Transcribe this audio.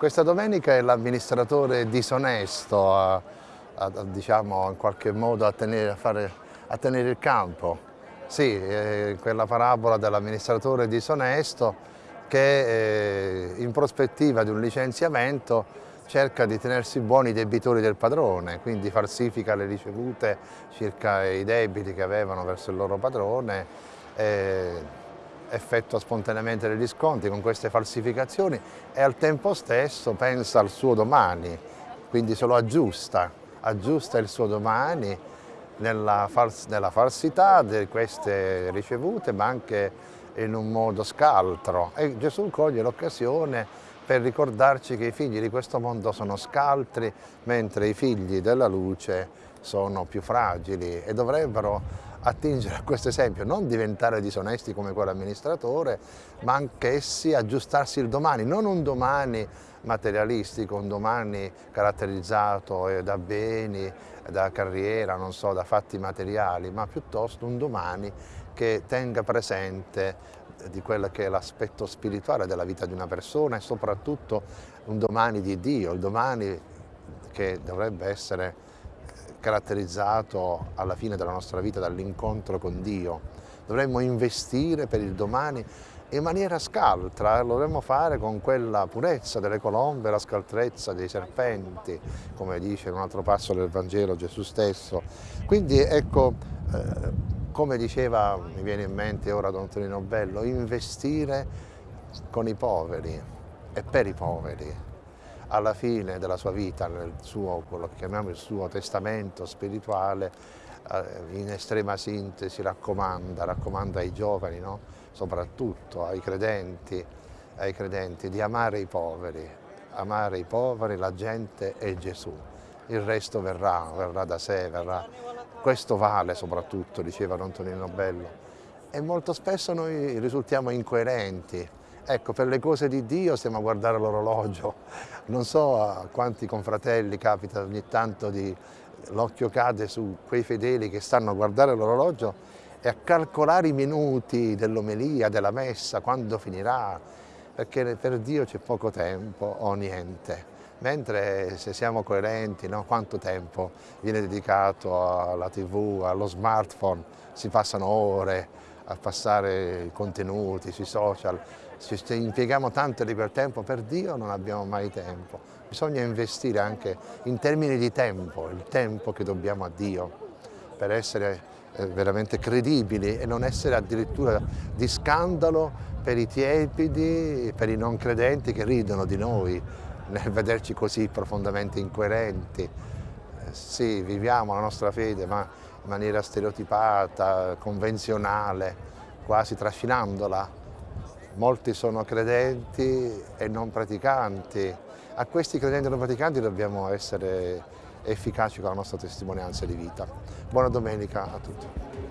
Questa domenica è l'amministratore disonesto a, a, a, diciamo, in qualche modo a tenere, fare, a tenere il campo. Sì, eh, quella parabola dell'amministratore disonesto che eh, in prospettiva di un licenziamento cerca di tenersi buoni i debitori del padrone, quindi falsifica le ricevute circa i debiti che avevano verso il loro padrone, eh, effettua spontaneamente degli sconti con queste falsificazioni e al tempo stesso pensa al suo domani, quindi se lo aggiusta, aggiusta il suo domani nella, fals nella falsità di queste ricevute ma anche in un modo scaltro. E Gesù coglie l'occasione per ricordarci che i figli di questo mondo sono scaltri mentre i figli della luce sono più fragili e dovrebbero attingere a questo esempio, non diventare disonesti come quell'amministratore, ma anch'essi aggiustarsi il domani, non un domani materialistico, un domani caratterizzato eh, da beni, da carriera, non so, da fatti materiali, ma piuttosto un domani che tenga presente di quello che è l'aspetto spirituale della vita di una persona e soprattutto un domani di Dio, il domani che dovrebbe essere caratterizzato alla fine della nostra vita dall'incontro con Dio. Dovremmo investire per il domani in maniera scaltra, lo dovremmo fare con quella purezza delle colombe, la scaltrezza dei serpenti, come dice in un altro passo del Vangelo Gesù stesso. Quindi ecco, eh, come diceva, mi viene in mente ora Don Tonino Bello, investire con i poveri e per i poveri, alla fine della sua vita, nel suo, quello che chiamiamo il suo testamento spirituale, eh, in estrema sintesi raccomanda, raccomanda ai giovani, no? soprattutto ai credenti, ai credenti, di amare i poveri, amare i poveri, la gente e Gesù. Il resto verrà, verrà da sé, verrà. Questo vale soprattutto, diceva Antonino Bello. E molto spesso noi risultiamo incoerenti, Ecco, per le cose di Dio stiamo a guardare l'orologio. Non so a quanti confratelli capita ogni tanto di l'occhio cade su quei fedeli che stanno a guardare l'orologio e a calcolare i minuti dell'omelia, della messa, quando finirà, perché per Dio c'è poco tempo o niente. Mentre se siamo coerenti, no? quanto tempo viene dedicato alla tv, allo smartphone, si passano ore a passare i contenuti sui social, se impieghiamo tanto di quel tempo per Dio non abbiamo mai tempo. Bisogna investire anche in termini di tempo, il tempo che dobbiamo a Dio per essere eh, veramente credibili e non essere addirittura di scandalo per i tiepidi, per i non credenti che ridono di noi nel vederci così profondamente incoerenti. Eh, sì, viviamo la nostra fede ma in maniera stereotipata, convenzionale, quasi trascinandola molti sono credenti e non praticanti. A questi credenti e non praticanti dobbiamo essere efficaci con la nostra testimonianza di vita. Buona domenica a tutti.